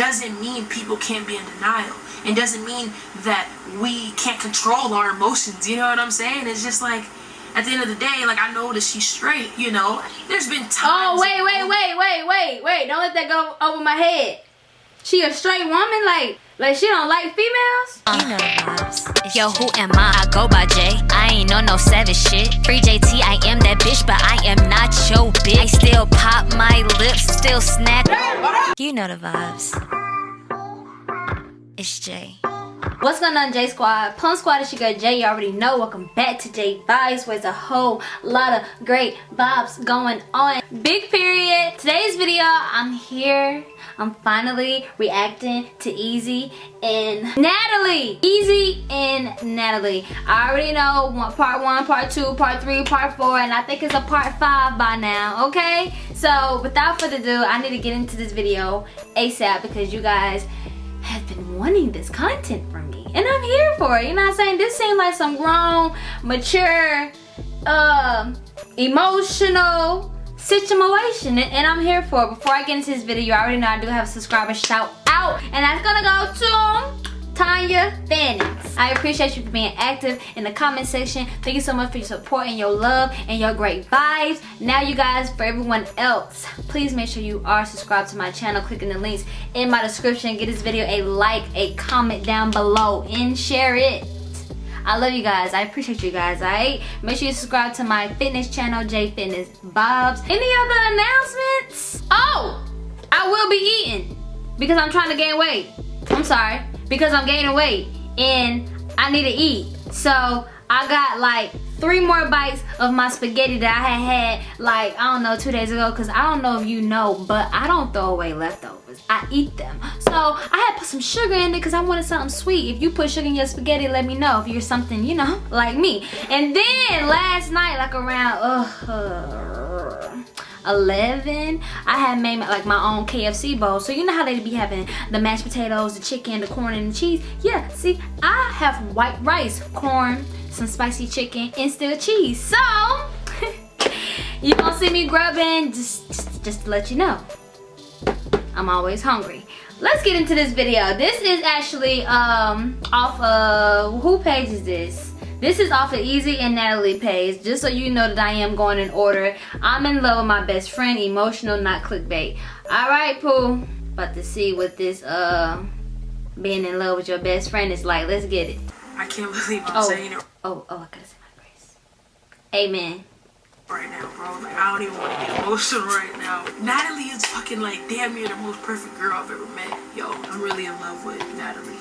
doesn't mean people can't be in denial. It doesn't mean that we can't control our emotions. You know what I'm saying? It's just like at the end of the day, like I know that she's straight, you know. There's been times. Oh wait, wait, wait, wait, wait, wait! Don't let that go over my head. She a straight woman, like like she don't like females. You know vibes. Yo, who am I? I go by J. I ain't on no savage shit. Free JT, I am that bitch, but I am not your bitch. I still pop my lips, still snack. You know the vibes. It's J. What's going on J Squad? Plum Squad is your girl Jay. You already know. Welcome back to J Vibes where there's a whole lot of great vibes going on. Big period. Today's video, I'm here. I'm finally reacting to Easy and Natalie. Easy and Natalie. I already know part one, part two, part three, part four, and I think it's a part five by now, okay? So without further ado, I need to get into this video ASAP because you guys have been wanting this content from me and I'm here for it you know what I'm saying this seems like some grown mature um emotional situation and, I'm here for it before I get into this video you already know I do have a subscriber shout out and that's gonna go to Tanya Fannings. I appreciate you for being active in the comment section. Thank you so much for your support and your love and your great vibes. Now you guys, for everyone else, please make sure you are subscribed to my channel, clicking the links in my description. Give this video a like, a comment down below, and share it. I love you guys. I appreciate you guys, alright? Make sure you subscribe to my fitness channel, J Fitness Bobs. Any other announcements? Oh! I will be eating because I'm trying to gain weight. I'm sorry because I'm gaining weight and I need to eat. So I got like three more bites of my spaghetti that I had had like, I don't know, two days ago. Cause I don't know if you know, but I don't throw away leftovers. I eat them. So I had put some sugar in it because I wanted something sweet. If you put sugar in your spaghetti, let me know if you're something, you know, like me. And then last night, like around, uh, 11 i had made like my own kfc bowl. So you know how they be having the mashed potatoes the chicken the corn and the cheese? Yeah see i have white rice corn some spicy chicken and still cheese. So you gonna see me grubbing? Just, just just to let you know. I'm always hungry. Let's get into this video. This is actually um off of who page is this this is off of Easy and Natalie page, just so you know that I am going in order. I'm in love with my best friend, emotional, not clickbait. Alright, Pooh. About to see what this, uh, being in love with your best friend is like. Let's get it. I can't believe I'm oh. saying it. Oh, oh, I gotta say my grace. Amen. Right now, bro. Like, I don't even want to get emotional right now. Natalie is fucking like damn near the most perfect girl I've ever met. Yo, I'm really in love with Natalie.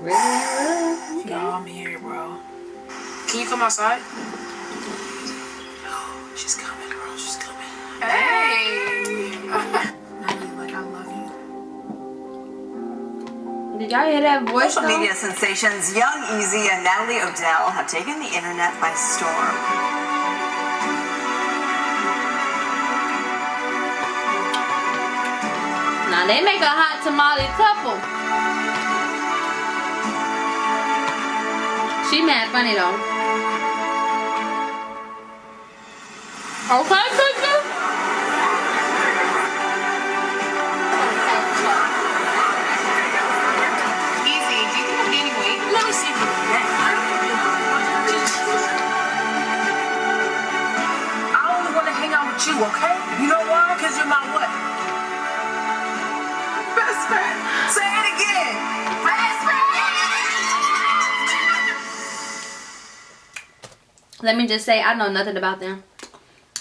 Really? Okay. Yo, I'm here, bro. Can you come outside? Oh, she's coming, girl. She's coming. Hey! Natalie, like, I love you. Did y'all hear that voice? Social media sensations Young Ezee and Natalie Odell have taken the internet by storm. Now they make a hot tamale couple. She mad funny though. Okay, sister. Easy. Do you think I'm gaining weight? Let me see for a. I only want to hang out with you, okay? You know why? Because you're my what? Best friend. Say it again. Best friend. Let me just say, I know nothing about them.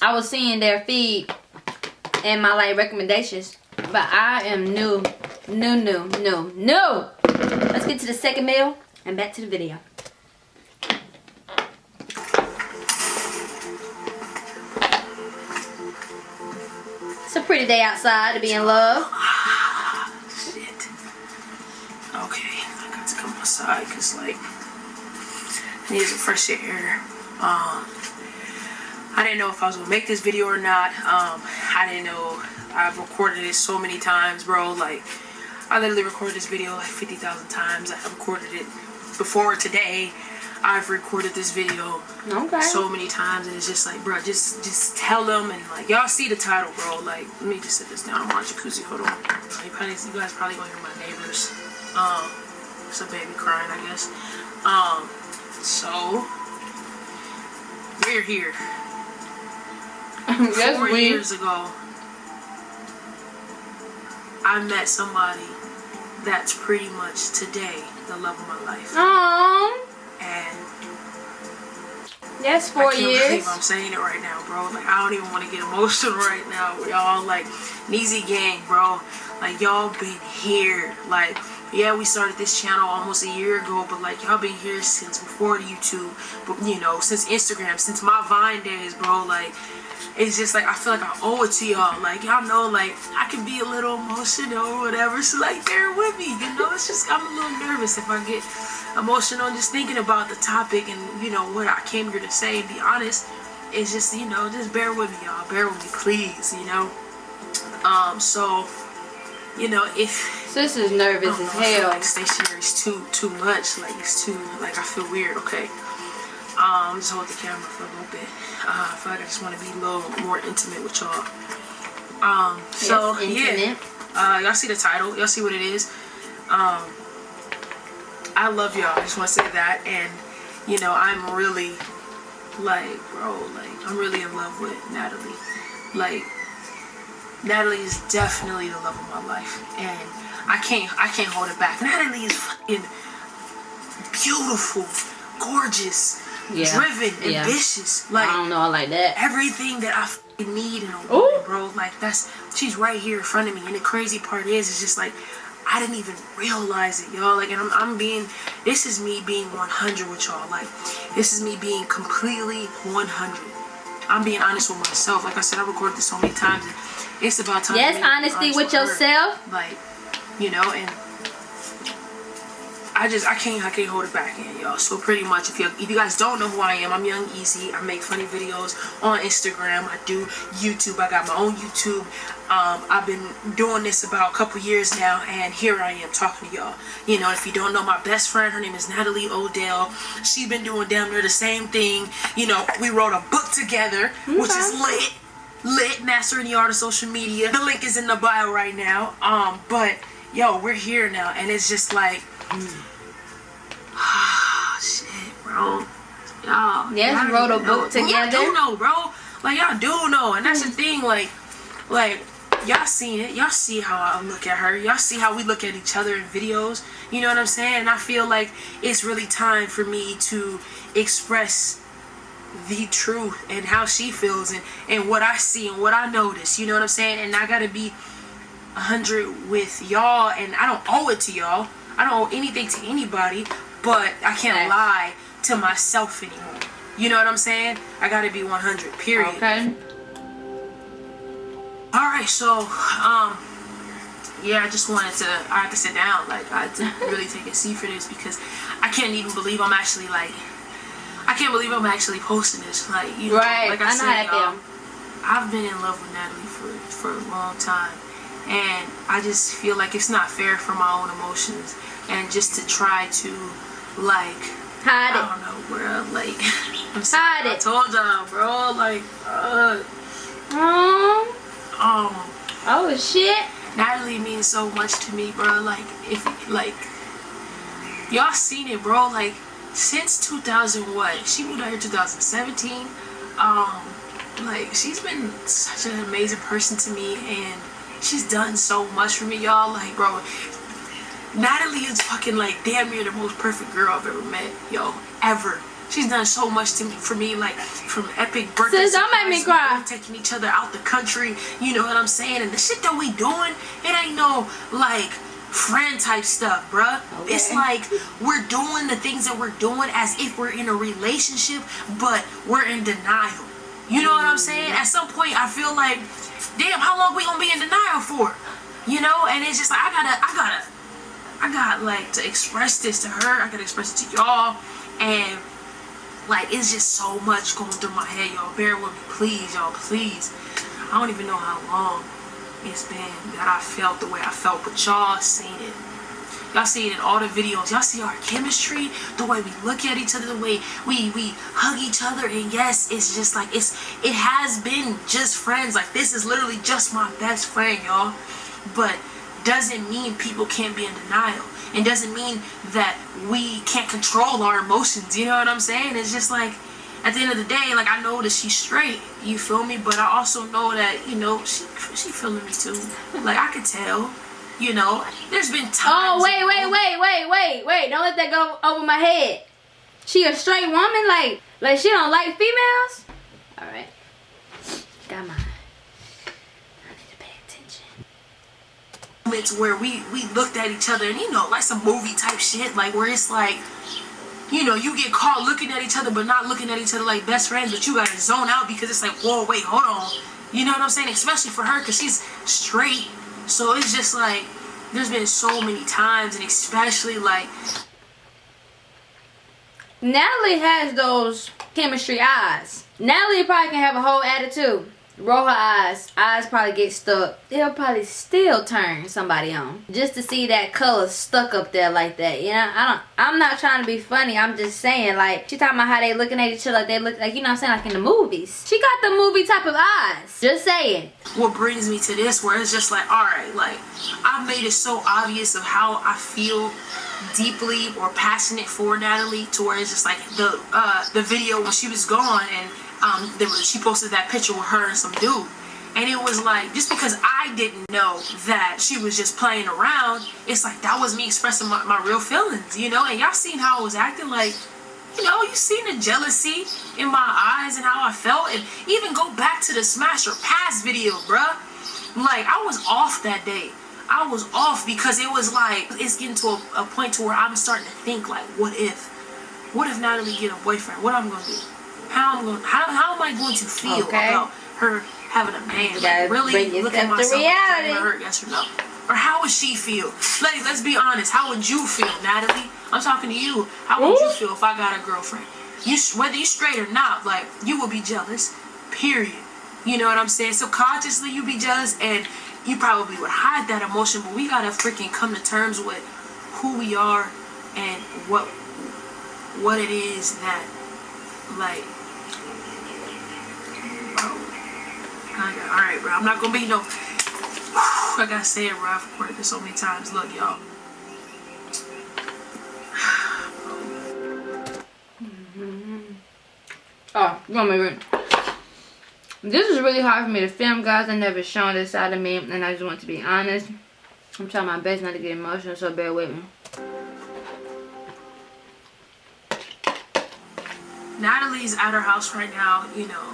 I was seeing their feed and my like recommendations. But I am new, new, new, new, new. Let's get to the second meal and back to the video. It's a pretty day outside to be in love. Shit. Okay, I got to come outside because like I need some fresh air. Um, I didn't know if I was gonna make this video or not. Um, I didn't know. I've recorded it so many times, bro. Like, I literally recorded this video like 50,000 times. I recorded it before today. I've recorded this video Okay. so many times, and it's just like, bro, just just tell them and like y'all see the title, bro. Like, let me just sit this down. I'm on jacuzzi. Hold on. You, probably, you guys probably gonna hear my neighbors. Um, it's a baby crying, I guess. Um, so we're here. Four years ago, I met somebody that's pretty much today the love of my life, Aww. and That's I four can't years. believe I'm saying it right now, bro. Like I don't even want to get emotional right now. Y'all like Neezy Gang, bro. Like y'all been here. Like yeah, we started this channel almost a year ago, but like y'all been here since before YouTube. But you know, since Instagram, since my Vine days, bro. Like it's just like I feel like I owe it to y'all. Like y'all know, like I can be a little emotional or whatever. So like bear with me. You know, it's just I'm a little nervous if I get emotional just thinking about the topic and you know what I came here to say. Be honest, it's just you know just bear with me, y'all. Bear with me, please. You know. Um. So, you know if Sis is nervous as don't know, I feel hell. like stationary is too too much. Like it's too like I feel weird. Okay. Um, just hold the camera for a little bit. Uh, I feel like I just want to be a little more intimate with y'all. Um, so Yes, yeah, uh, y'all see the title. Y'all see what it is. Um, I love y'all. I just want to say that, and you know, I'm really like, bro, like I'm really in love with Natalie. Like, Natalie is definitely the love of my life, and I can't, I can't hold it back. Natalie is fucking beautiful, gorgeous, Yeah, driven, yeah. ambitious. Like I don't know, I like that. everything that I need in a Ooh. woman, bro. Like that's she's right here in front of me. And the crazy part is, it's just like I didn't even realize it, y'all. Like, and I'm, I'm being, this is me being 100 with y'all. Like, this is me being completely 100. I'm being honest with myself. Like I said, I recorded this so many times. And it's about time. Yes, honesty honest with her. yourself. Like, you know, and I just I can't I can't hold it back in y'all. So pretty much if you if you guys don't know who I am, I'm Young Ezee. I make funny videos on Instagram. I do YouTube. I got my own YouTube. Um, I've been doing this about a couple years now, and here I am talking to y'all. You know, if you don't know my best friend, her name is Natalie Odell. She's been doing damn near the same thing. You know, we wrote a book together, which is lit lit master in the art of social media the link is in the bio right now um but yo we're here now and it's just like ah shit bro y'all Yes, wrote a book know. y'all do know bro like y'all do know and that's the thing like like y'all seen it y'all see how i look at her y'all see how we look at each other in videos you know what i'm saying and i feel like it's really time for me to express the truth and how she feels and, and what I see and what I notice. You know what I'm saying? And I gotta be a hundred with y'all and I don't owe it to y'all. I don't owe anything to anybody, but I can't lie to myself anymore. You know what I'm saying? I gotta be 100, period. Okay. Alright, so, um, yeah, I just wanted to, I had to sit down. Like, I had to really take a seat for this because I can't even believe I'm actually, like, I can't believe I'm actually posting this. Like, you know, Right. like I I, said, y'all. I've been in love with Natalie for, for a long time. And I just feel like it's not fair for my own emotions. And just to try to, like, Hide I don't know, bro. Like, I'm sorry. Hide I it. told y'all, bro. Like, uh, um, oh shit. Natalie means so much to me, bro. Like, if, like, y'all seen it, bro. Like, since 2000, what? She moved out here 2017. Um, like, she's been such an amazing person to me, and she's done so much for me, y'all. Like, bro, Natalie is fucking like damn near the most perfect girl I've ever met, yo, ever. She's done so much to me for me, like from epic birthdays. Sis, don't make me cry. taking each other out the country. You know what I'm saying? And the shit that we doing, it ain't no like friend type stuff, bruh. It's like we're doing the things that we're doing as if we're in a relationship, but we're in denial. You know what I'm saying? At some point, I feel like, damn, how long we gonna be in denial for? You know? And it's just like I gotta, I gotta. I got like to express this to her. I gotta express it to y'all, and like it's just so much going through my head, y'all. Bear with me, please, y'all, please. I don't even know how long it's been that I felt the way I felt, but y'all seen it. Y'all see it in all the videos. Y'all see our chemistry, the way we look at each other, the way we we hug each other. And yes, it's just like it's it has been just friends. Like this is literally just my best friend, y'all. But doesn't mean people can't be in denial. It doesn't mean that we can't control our emotions. You know what I'm saying? It's just like at the end of the day, like I know that she's straight, you feel me? But I also know that, you know, she she feeling me too. Like I could tell. You know, there's been oh, times. Oh wait, wait, wait, wait, wait, wait! Don't let that go over my head. She a straight woman, like like she don't like females. All right, got mine. I need to pay attention. moments where we we looked at each other and you know like some movie type shit like where it's like you know you get caught looking at each other but not looking at each other like best friends but you gotta zone out because it's like whoa wait hold on you know what i'm saying especially for her because she's straight so it's just like there's been so many times and especially like Natalie has those chemistry eyes. Natalie probably can have a whole attitude. Roll her eyes. Eyes probably get stuck. They'll probably still turn somebody on. Just to see that color stuck up there like that. You know, I don't I'm not trying to be funny. I'm just saying like she talking about how they looking at each other like they look like you know I'm saying like in the movies. She got the movie type of eyes. Just saying. what brings me to this where it's just like all right like i've made it so obvious of how i feel deeply or passionate for natalie to where it's just like the uh the video when she was gone and um there was she posted that picture with her and some dude and it was like just because i didn't know that she was just playing around it's like that was me expressing my, my real feelings you know and y'all seen how i was acting like you know, you seen the jealousy in my eyes and how I felt. And even go back to the Smash or Pass video, bruh. Like, I was off that day. I was off because it was like, it's getting to a, a point to where I'm starting to think, like, what if? What if Natalie get a boyfriend? What I'm going to do? How I'm going how, how am I going to feel Okay. about her having a man? Like, really look at myself reality. hurt, yes or no? Or how would she feel? Like, let's be honest. How would you feel, Natalie? I'm talking to you. How would you feel if I got a girlfriend? You, whether you straight or not, like you would be jealous. Period. You know what I'm saying? Subconsciously, you be jealous, and you probably would hide that emotion. But we gotta freaking come to terms with who we are and what what it is that like. I got, all right, bro. I'm not gonna be no. I gotta say it, bro. I've recorded this so many times. Look, y'all. Mm-hmm. Oh, you want me to This is really hard for me to film, guys. I never shown this side of me, and I just want to be honest. I'm trying my best not to get emotional, so bear with me. Natalie's at her house right now, you know,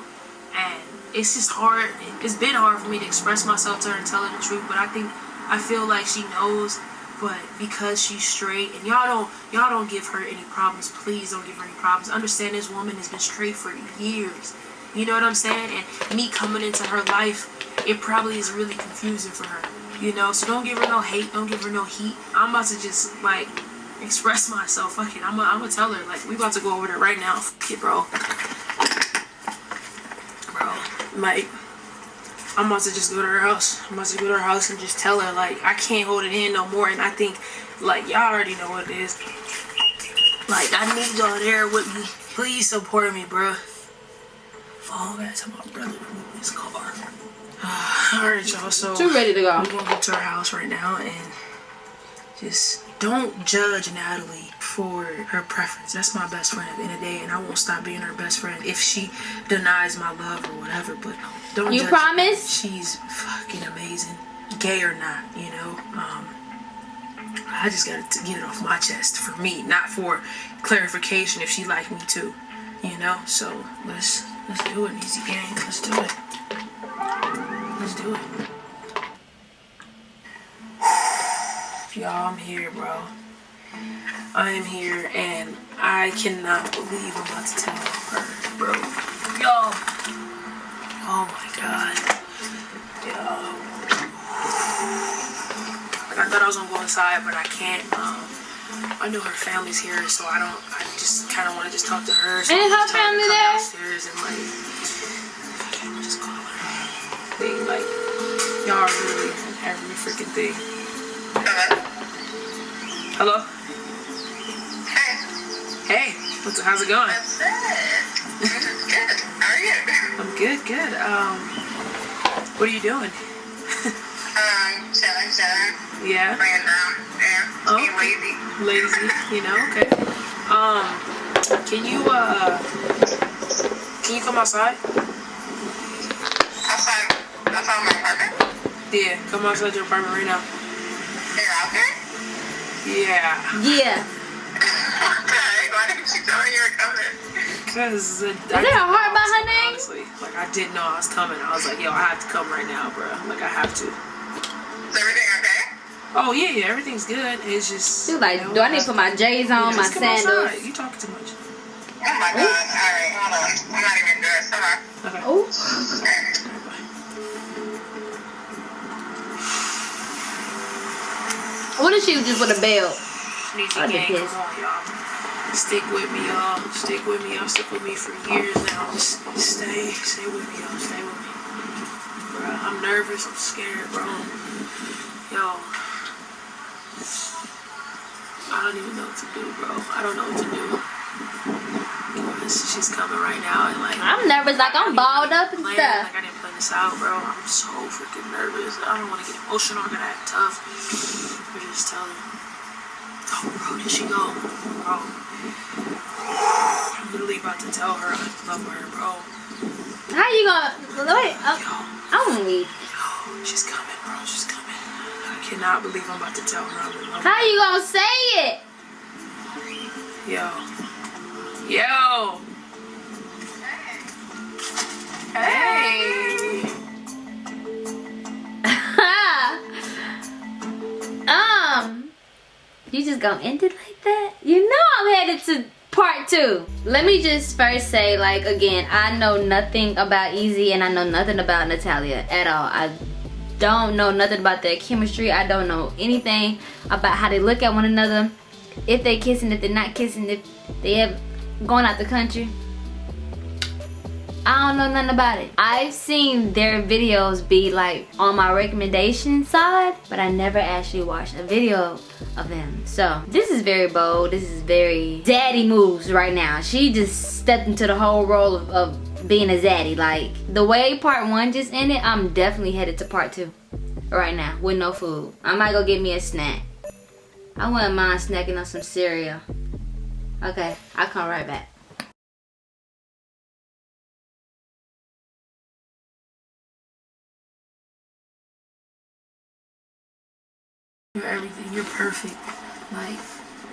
it's just hard. It's been hard for me to express myself to her and tell her the truth, but I think I feel like she knows. But because she's straight, and y'all don't, y'all don't give her any problems. Please don't give her any problems. Understand this woman has been straight for years. You know what I'm saying? And me coming into her life, it probably is really confusing for her. You know, so don't give her no hate. Don't give her no heat. I'm about to just like express myself. Fuck it. I'm gonna I'm tell her like we about to go over there right now. Fuck it, bro. Like I'm about to just go to her house. I'm about to go to her house and just tell her like I can't hold it in no more. And I think like y'all already know what it is. Like I need y'all there with me. Please support me, bro. Oh, that's my brother remove his car. Alright, y'all. So Too ready to go. We're gonna go to her house right now and just don't judge Natalie for her preference. That's my best friend at the end of the day, and I won't stop being her best friend if she denies my love or whatever. But don't You judge promise? She's fucking amazing, gay or not, you know. Um, I just gotta get it off my chest for me, not for clarification if she like me too, you know. So let's let's do it, easy game. Let's do it. Let's do it. Y'all, I'm here, bro. I am here, and I cannot believe I'm about to tell her, bro. Y'all. Oh my god. Y'all. I thought I was gonna go inside, but I can't. Um, I know her family's here, so I don't. I just kind of want to just talk to her. So Ain't I'm her family to there? Downstairs and like, I'm just call her. They like, y'all are really every freaking thing. Hello. Hey, Hey. What's how's it going? what's up? Good. How are you? I'm good. Good. Um. What are you doing? Um, chilling, chilling. Yeah. Laying down. Yeah. Oh. Being lazy. Lazy. You know. Okay. Um. Can you uh? Can you come outside? Outside, outside my apartment? Yeah. Come outside your apartment right now. You're out there? Yeah. Yeah. Okay. Why didn't you tell me you were coming? Cause uh, there a heart by her name? Honestly, like I didn't know I was coming. I was like, yo, I have to come right now, bro. Like I have to. Is everything okay? Oh yeah, yeah, everything's good. It's just. She was like, you know, do I need to put my J's on, Yeah, my just outside. sandals? You talking too much. Oh my god. Alright, hold on. I'm not even dressed. Hold on. Okay. Oh. What if she was just with a belt? I'd be pissed. come on, y'all. Stick with me, y'all. Stick with me, y'all. Stick with me for years now. Just stay, stay with me, y'all. Stay with me. Bro, I'm nervous. I'm scared, bro. Yo. I don't even know what to do, bro. I don't know what to do. She's coming right now and like. I'm nervous, like I'm balled up and plan, stuff. Like I didn't plan this out, bro. I'm so freaking nervous. I don't want to get emotional. I'm gonna act tough. But just tell her. Oh, bro, did she go? Bro. I'm literally about to tell her I love her, bro. How you gonna wait? I'm, Yo, I'm weak. yo, she's coming, bro. She's coming. I cannot believe I'm about to tell her I'm in love. How you gonna say it? Yo. Yo. Hey. Hey. Just gonna end it like that? You know I'm headed to part two. Let me just first say, like, again, I know nothing about Easy and I know nothing about Natalia at all. I don't know nothing about their chemistry. I don't know anything about how they look at one another. If they kissing, if they're not kissing, if they have going out the country. I don't know nothing about it. I've seen their videos be like on my recommendation side, but I never actually watched a video of them. So this is very bold. This is very daddy moves right now. She just stepped into the whole role of, of being a zaddy. Like the way part one just ended, I'm definitely headed to part two right now with no food. I might go get me a snack. I wouldn't mind snacking on some cereal. Okay, I'll come right back. You're everything. You're perfect. Like,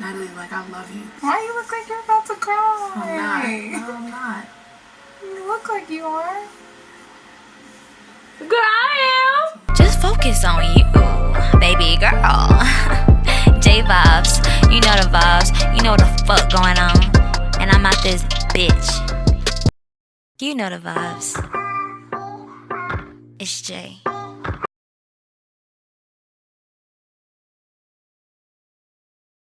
Natalie, like, I love you. Why you look like you're about to cry? I'm not. No, I'm not. You look like you are. Girl, I am. Just focus on you, baby girl. J vibes, you know the vibes, you know what the fuck going on. And I'm out this bitch. You know the vibes. It's Jay.